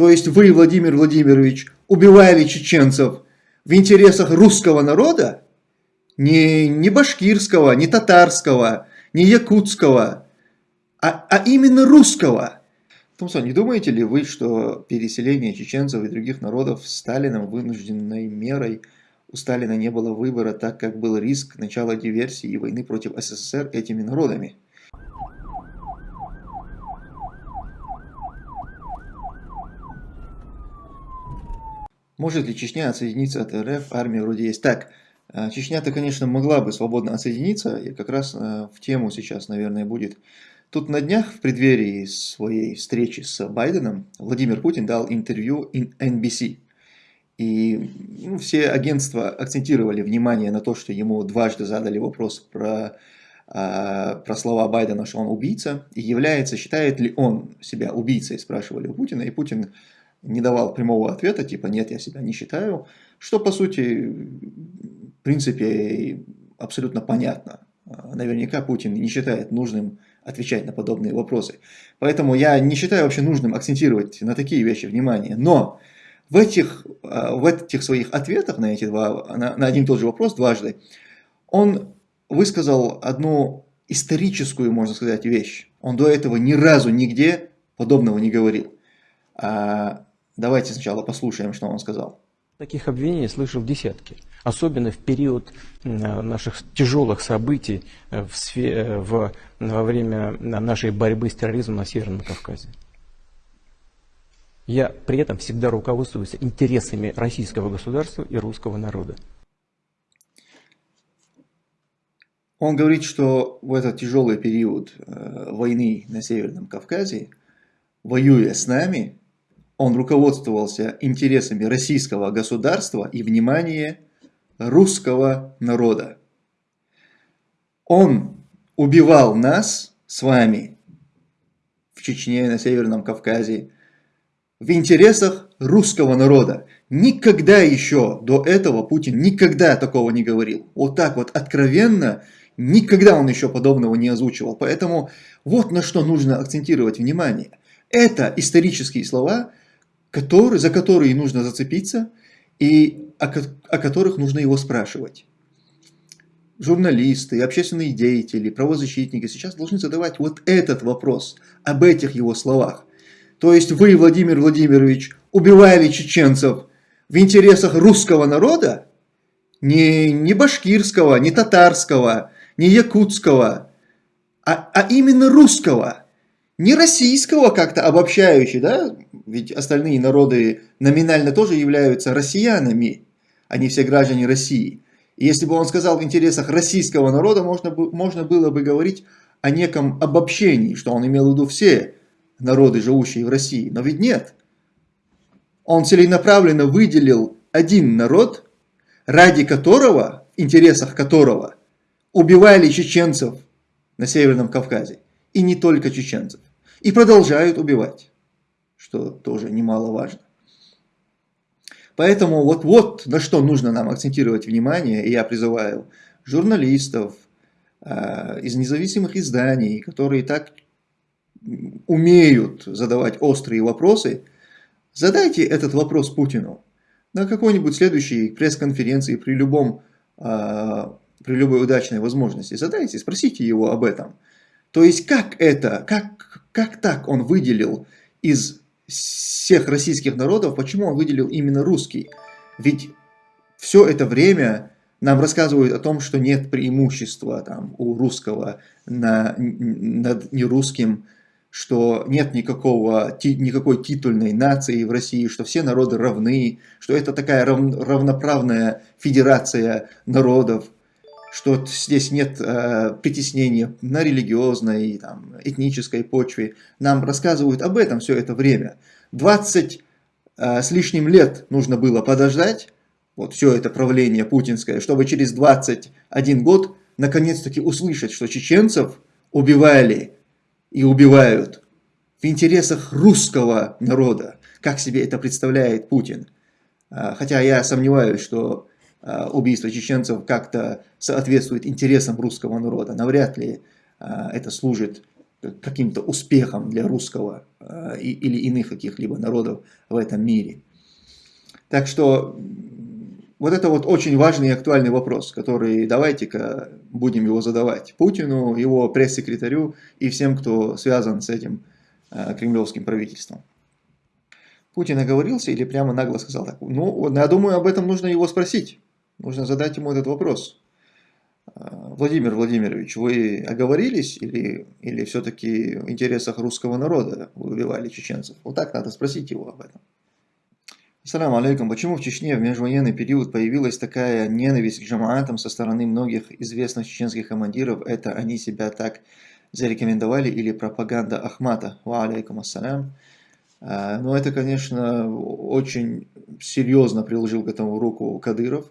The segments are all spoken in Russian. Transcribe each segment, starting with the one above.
То есть вы, Владимир Владимирович, убивали чеченцев в интересах русского народа? Не, не башкирского, не татарского, не якутского, а, а именно русского. Тумсон, не думаете ли вы, что переселение чеченцев и других народов Сталином вынужденной мерой у Сталина не было выбора, так как был риск начала диверсии и войны против СССР этими народами? Может ли Чечня отсоединиться от РФ? Армия вроде есть. Так, э, Чечня-то, конечно, могла бы свободно отсоединиться, и как раз э, в тему сейчас, наверное, будет. Тут на днях, в преддверии своей встречи с Байденом, Владимир Путин дал интервью NBC. И ну, все агентства акцентировали внимание на то, что ему дважды задали вопрос про, э, про слова Байдена, что он убийца, и является, считает ли он себя убийцей, спрашивали у Путина, и Путин не давал прямого ответа, типа нет, я себя не считаю, что по сути, в принципе, абсолютно понятно. Наверняка Путин не считает нужным отвечать на подобные вопросы. Поэтому я не считаю вообще нужным акцентировать на такие вещи внимание. Но в этих, в этих своих ответах на, эти два, на, на один и тот же вопрос дважды, он высказал одну историческую, можно сказать, вещь. Он до этого ни разу нигде подобного не говорил. А Давайте сначала послушаем, что он сказал. Таких обвинений слышал десятки. Особенно в период наших тяжелых событий э, в сфере, э, в, во время нашей борьбы с терроризмом на Северном Кавказе. Я при этом всегда руководствуюсь интересами российского государства и русского народа. Он говорит, что в этот тяжелый период э, войны на Северном Кавказе, воюя с нами, он руководствовался интересами российского государства и, внимание, русского народа. Он убивал нас с вами в Чечне, на Северном Кавказе, в интересах русского народа. Никогда еще до этого Путин никогда такого не говорил. Вот так вот откровенно, никогда он еще подобного не озвучивал. Поэтому вот на что нужно акцентировать внимание. Это исторические слова, который, за которые нужно зацепиться и о, о которых нужно его спрашивать. Журналисты, общественные деятели, правозащитники сейчас должны задавать вот этот вопрос об этих его словах. То есть вы, Владимир Владимирович, убивали чеченцев в интересах русского народа? Не, не башкирского, не татарского, не якутского, а, а именно русского не российского как-то обобщающий, да, ведь остальные народы номинально тоже являются россиянами, они все граждане России. И если бы он сказал в интересах российского народа, можно, можно было бы говорить о неком обобщении, что он имел в виду все народы, живущие в России. Но ведь нет. Он целенаправленно выделил один народ, ради которого, в интересах которого, убивали чеченцев на Северном Кавказе. И не только чеченцев. И продолжают убивать, что тоже немаловажно. Поэтому вот, вот на что нужно нам акцентировать внимание, и я призываю журналистов э, из независимых изданий, которые так умеют задавать острые вопросы, задайте этот вопрос Путину на какой-нибудь следующей пресс-конференции при э, при любой удачной возможности. Задайте, спросите его об этом. То есть как это, как, как так он выделил из всех российских народов, почему он выделил именно русский? Ведь все это время нам рассказывают о том, что нет преимущества там, у русского на, над нерусским, что нет никакого, никакой титульной нации в России, что все народы равны, что это такая рав, равноправная федерация народов что здесь нет э, притеснения на религиозной, там, этнической почве. Нам рассказывают об этом все это время. 20 э, с лишним лет нужно было подождать, вот все это правление путинское, чтобы через 21 год наконец-таки услышать, что чеченцев убивали и убивают в интересах русского народа. Как себе это представляет Путин? Э, хотя я сомневаюсь, что убийство чеченцев как-то соответствует интересам русского народа. Навряд ли э, это служит каким-то успехом для русского э, или иных каких-либо народов в этом мире. Так что вот это вот очень важный и актуальный вопрос, который давайте-ка будем его задавать Путину, его пресс-секретарю и всем, кто связан с этим э, кремлевским правительством. Путин оговорился или прямо нагло сказал так? Ну, я думаю, об этом нужно его спросить. Нужно задать ему этот вопрос. А, Владимир Владимирович, вы оговорились или, или все-таки в интересах русского народа вы убивали чеченцев? Вот так надо спросить его об этом. Ассаламу алейкум. Почему в Чечне в межвоенный период появилась такая ненависть к джамаатам со стороны многих известных чеченских командиров? Это они себя так зарекомендовали или пропаганда Ахмата? Ва алейкум ассалям. А, Но ну, это, конечно, очень серьезно приложил к этому руку Кадыров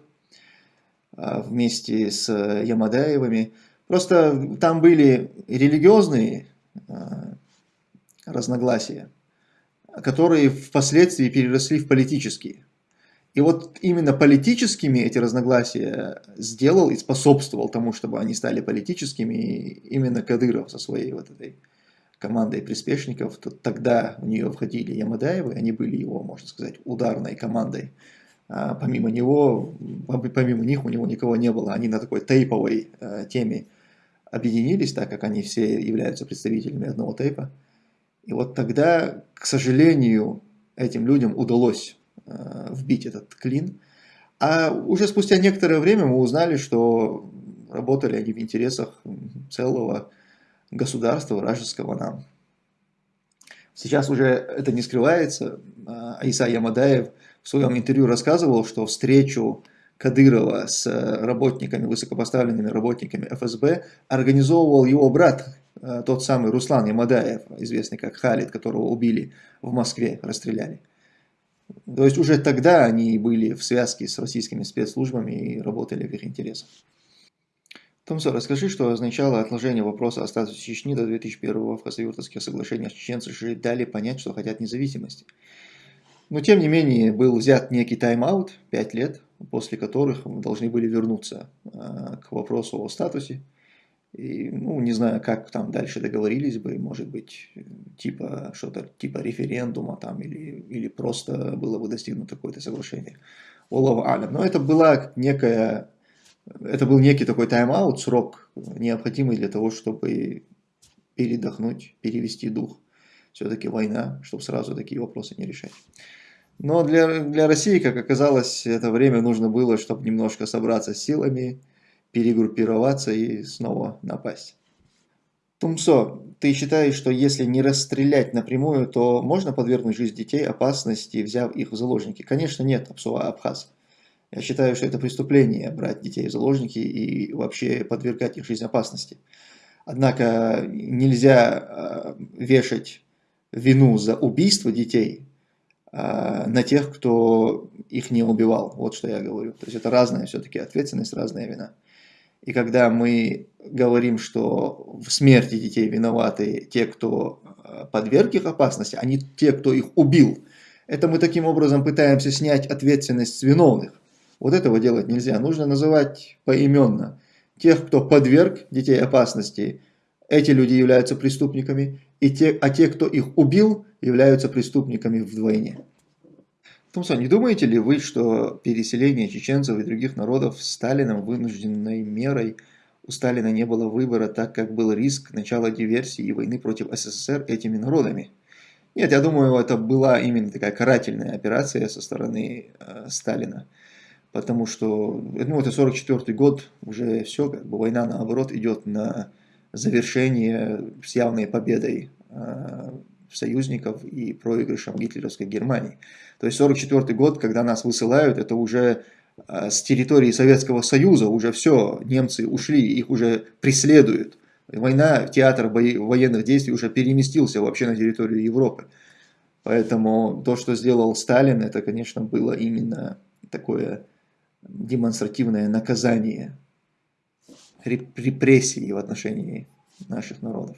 вместе с Ямадаевыми. Просто там были религиозные а, разногласия, которые впоследствии переросли в политические. И вот именно политическими эти разногласия сделал и способствовал тому, чтобы они стали политическими именно Кадыров со своей вот этой командой приспешников, то тогда в нее входили Ямадаевы, они были его, можно сказать, ударной командой. А помимо него, помимо них у него никого не было. Они на такой тейповой э, теме объединились, так как они все являются представителями одного тейпа. И вот тогда, к сожалению, этим людям удалось э, вбить этот клин. А уже спустя некоторое время мы узнали, что работали они в интересах целого государства вражеского нам. Сейчас уже это не скрывается. Айса Ямадаев в своем интервью рассказывал, что встречу Кадырова с работниками, высокопоставленными работниками ФСБ организовывал его брат, э, тот самый Руслан Ямадаев, известный как Халид, которого убили в Москве, расстреляли. То есть уже тогда они были в связке с российскими спецслужбами и работали в их интересах. Томсо, расскажи, что означало отложение вопроса о статусе Чечни до 2001 в Хасавюртовских соглашениях чеченцы же дали понять, что хотят независимости. Но тем не менее был взят некий тайм-аут, 5 лет, после которых мы должны были вернуться э, к вопросу о статусе. И, ну, не знаю, как там дальше договорились бы, может быть, типа что-то типа референдума там, или, или просто было бы достигнуто какое-то соглашение. Но это была некая это был некий такой тайм-аут, срок, необходимый для того, чтобы передохнуть, перевести дух. Все-таки война, чтобы сразу такие вопросы не решать. Но для, для России, как оказалось, это время нужно было, чтобы немножко собраться силами, перегруппироваться и снова напасть. Тумсо, ты считаешь, что если не расстрелять напрямую, то можно подвергнуть жизнь детей опасности, взяв их в заложники? Конечно, нет, Апсуа Абхаз. Я считаю, что это преступление брать детей в заложники и вообще подвергать их жизнь опасности. Однако нельзя э, вешать вину за убийство детей на тех, кто их не убивал. Вот что я говорю. То есть это разная все-таки ответственность, разная вина. И когда мы говорим, что в смерти детей виноваты те, кто э, подверг их опасности, а не те, кто их убил, это мы таким образом пытаемся снять ответственность с виновных. Вот этого делать нельзя. Нужно называть поименно тех, кто подверг детей опасности. Эти люди являются преступниками, и те, а те, кто их убил, являются преступниками вдвойне. Томсон, не думаете ли вы, что переселение чеченцев и других народов Сталином вынужденной мерой у Сталина не было выбора, так как был риск начала диверсии и войны против СССР этими народами? Нет, я думаю, это была именно такая карательная операция со стороны э, Сталина потому что, ну, это 44 год, уже все, как бы война, наоборот, идет на завершение с явной победой э, союзников и проигрышем гитлеровской Германии. То есть 44 год, когда нас высылают, это уже э, с территории Советского Союза, уже все, немцы ушли, их уже преследуют. Война, театр военных действий уже переместился вообще на территорию Европы. Поэтому то, что сделал Сталин, это, конечно, было именно такое демонстративное наказание, репрессии в отношении наших народов.